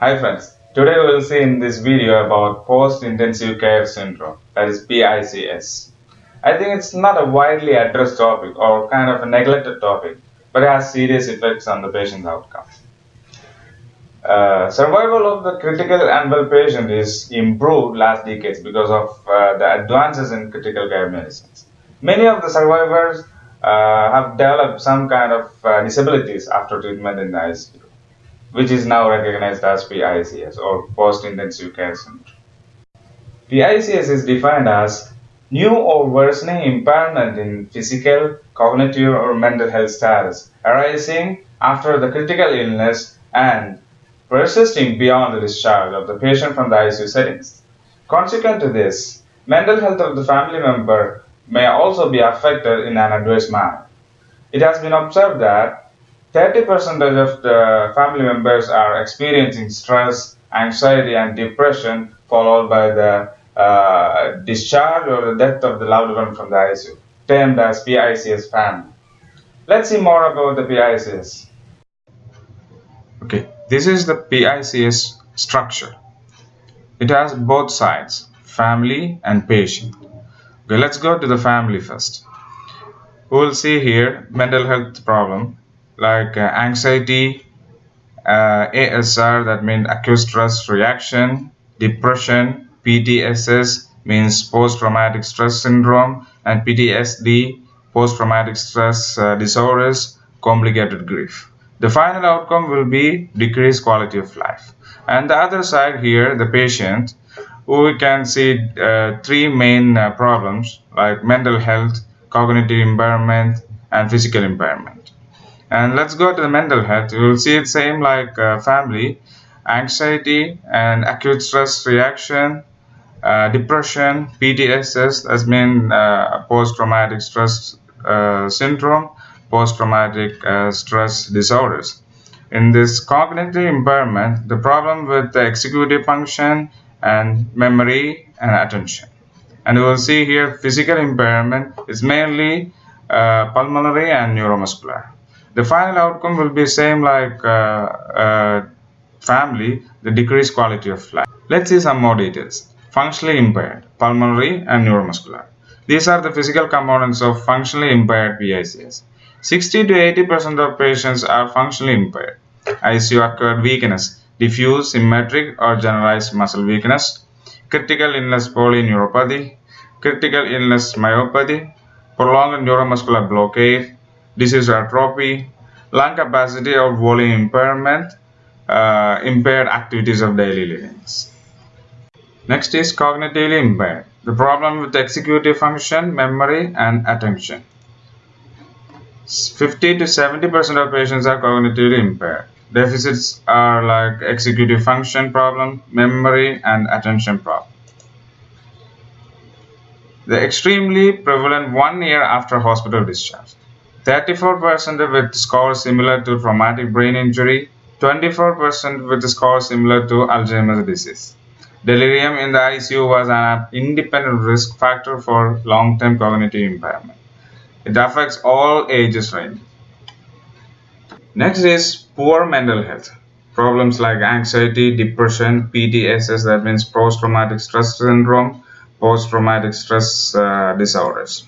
Hi friends, today we will see in this video about post-intensive care syndrome, that is PICS. I think it's not a widely addressed topic or kind of a neglected topic, but it has serious effects on the patient's outcome. Uh, survival of the critical and well patient is improved last decades because of uh, the advances in critical care medicines. Many of the survivors uh, have developed some kind of uh, disabilities after treatment in the ICU, which is now recognized as PICS or post-intensive care syndrome. PICS is defined as new or worsening impairment in physical, cognitive, or mental health status arising after the critical illness and persisting beyond the discharge of the patient from the ICU settings. Consequent to this, mental health of the family member may also be affected in an adverse manner. It has been observed that 30% of the family members are experiencing stress, anxiety, and depression, followed by the uh, discharge or the death of the loved one from the ICU, termed as PICS family. Let's see more about the PICS. Okay, this is the PICS structure. It has both sides, family and patient. Okay, let's go to the family first. We will see here mental health problem like uh, anxiety, uh, ASR that means acute stress reaction, depression, PTSS means post-traumatic stress syndrome and PTSD post-traumatic stress uh, disorders, complicated grief. The final outcome will be decreased quality of life. And the other side here, the patient, we can see uh, three main uh, problems like mental health, cognitive impairment, and physical impairment. And let's go to the mental health. You will see it same like uh, family, anxiety and acute stress reaction, uh, depression, PTSS, as mean uh, post-traumatic stress uh, syndrome, post-traumatic stress disorders. In this cognitive impairment, the problem with the executive function and memory and attention. And you will see here physical impairment is mainly uh, pulmonary and neuromuscular. The final outcome will be same like uh, uh, family, the decreased quality of life. Let's see some more details. Functionally impaired, pulmonary and neuromuscular. These are the physical components of functionally impaired PICS. 60 to 80% of patients are functionally impaired. ICU acquired weakness diffuse, symmetric, or generalized muscle weakness, critical illness polyneuropathy, critical illness myopathy, prolonged neuromuscular blockade, disuse atrophy, lung capacity or volume impairment, uh, impaired activities of daily living. Next is cognitively impaired, the problem with executive function, memory, and attention. 50 to 70% of patients are cognitively impaired. Deficits are like executive function problem, memory, and attention problem. The extremely prevalent one year after hospital discharge. 34% with scores similar to traumatic brain injury, 24% with scores similar to Alzheimer's disease. Delirium in the ICU was an independent risk factor for long-term cognitive impairment. It affects all ages range. Next is poor mental health. Problems like anxiety, depression, PTSS, that means post-traumatic stress syndrome, post-traumatic stress uh, disorders.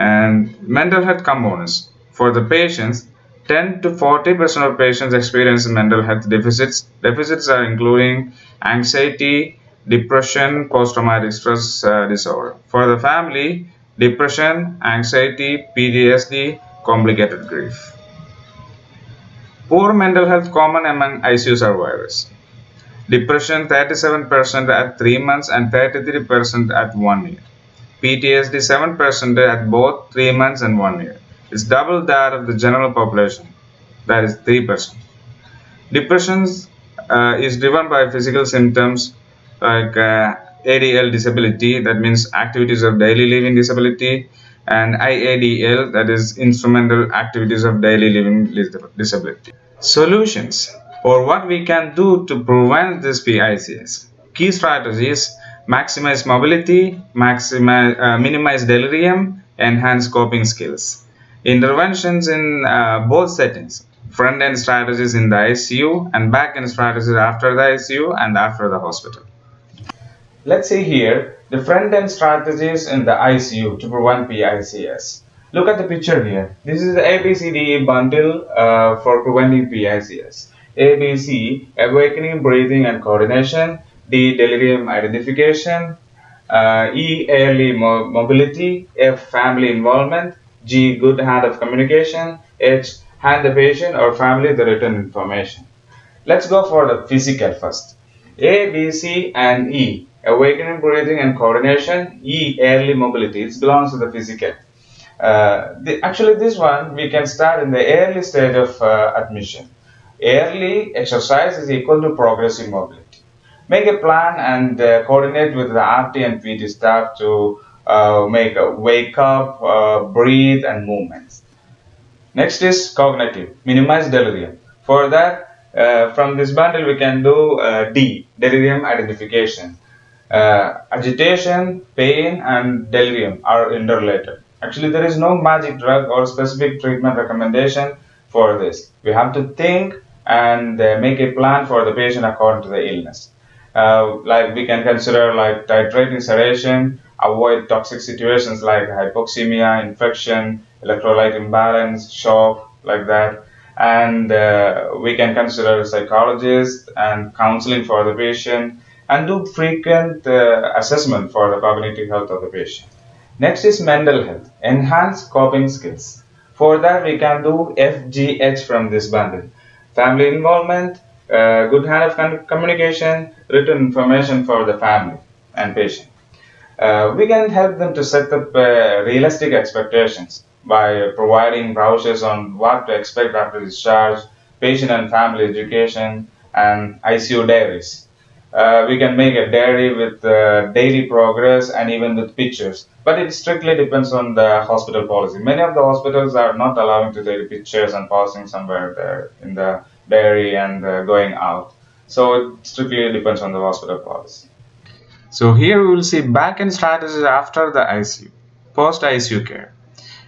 And mental health components. For the patients, 10 to 40% of patients experience mental health deficits. Deficits are including anxiety, depression, post-traumatic stress uh, disorder. For the family, depression, anxiety, PTSD, complicated grief. Poor mental health common among ICU survivors. Depression 37% at 3 months and 33% at 1 year. PTSD 7% at both 3 months and 1 year. It's double that of the general population, that is 3%. Depression uh, is driven by physical symptoms like uh, ADL disability, that means activities of daily living disability, and IADL that is instrumental activities of daily living disability. Solutions or what we can do to prevent this PICS. Key strategies maximize mobility, maximize, uh, minimize delirium, enhance coping skills. Interventions in uh, both settings front end strategies in the ICU and back end strategies after the ICU and after the hospital. Let's see here the front end strategies in the ICU to prevent PICS. Look at the picture here. This is the ABCDE bundle uh, for preventing PICS. ABC, awakening, breathing and coordination. D, delirium identification. Uh, e, early mo mobility. F, family involvement. G, good handoff communication. H, hand the patient or family the written information. Let's go for the physical first. A, B, C and E, awakening, breathing and coordination. E, early mobility. It belongs to the physical. Uh, the, actually, this one we can start in the early stage of uh, admission. Early exercise is equal to progressive mobility. Make a plan and uh, coordinate with the RT and PT staff to uh, make a wake up, uh, breathe, and movements. Next is cognitive, minimize delirium. For that, from this bundle we can do D, delirium identification. agitation, pain, and delirium are interrelated Actually, there is no magic drug or specific treatment recommendation for this. We have to think and uh, make a plan for the patient according to the illness. Uh, like we can consider like titrating sedation, avoid toxic situations like hypoxemia, infection, electrolyte imbalance, shock, like that. And uh, we can consider psychologist and counseling for the patient and do frequent uh, assessment for the cognitive health of the patient. Next is mental health, enhance coping skills. For that we can do FGH from this bundle. Family involvement, uh, good handoff communication, written information for the family and patient. Uh, we can help them to set up uh, realistic expectations by providing brochures on what to expect after discharge, patient and family education, and ICU diaries. Uh, we can make a diary with uh, daily progress and even with pictures. But it strictly depends on the hospital policy. Many of the hospitals are not allowing to take pictures and posting somewhere there in the diary and uh, going out. So it strictly depends on the hospital policy. So here we will see back-end strategies after the ICU, post-ICU care.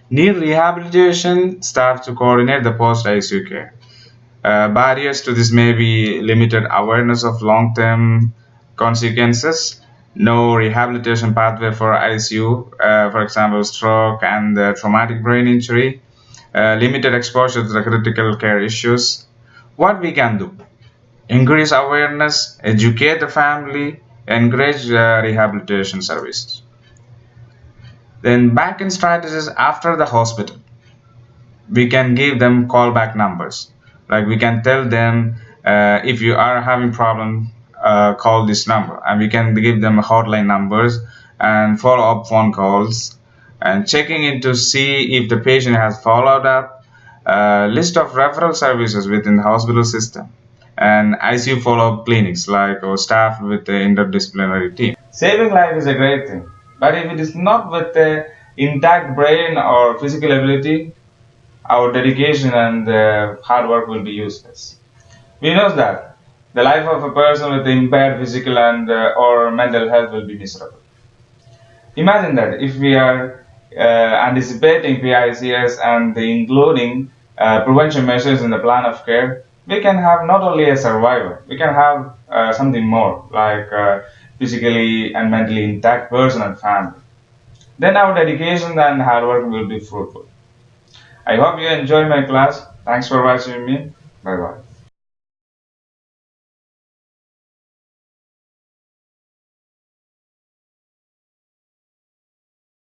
Need rehabilitation staff to coordinate the post-ICU care. Uh, barriers to this may be limited awareness of long-term consequences, no rehabilitation pathway for ICU, uh, for example, stroke and uh, traumatic brain injury, uh, limited exposure to the critical care issues. What we can do? Increase awareness, educate the family, encourage uh, rehabilitation services. Then back in strategies after the hospital. We can give them callback numbers like we can tell them uh, if you are having problem uh, call this number and we can give them hotline numbers and follow up phone calls and checking in to see if the patient has followed up uh, list of referral services within the hospital system and ICU follow-up clinics like or staff with the interdisciplinary team. Saving life is a great thing, but if it is not with the intact brain or physical ability, our dedication and uh, hard work will be useless. We know that the life of a person with impaired physical and uh, or mental health will be miserable. Imagine that if we are uh, anticipating PICS and including uh, prevention measures in the plan of care, we can have not only a survivor, we can have uh, something more like uh, physically and mentally intact person and family. Then our dedication and hard work will be fruitful. I hope you enjoy my class. Thanks for watching me. Bye bye.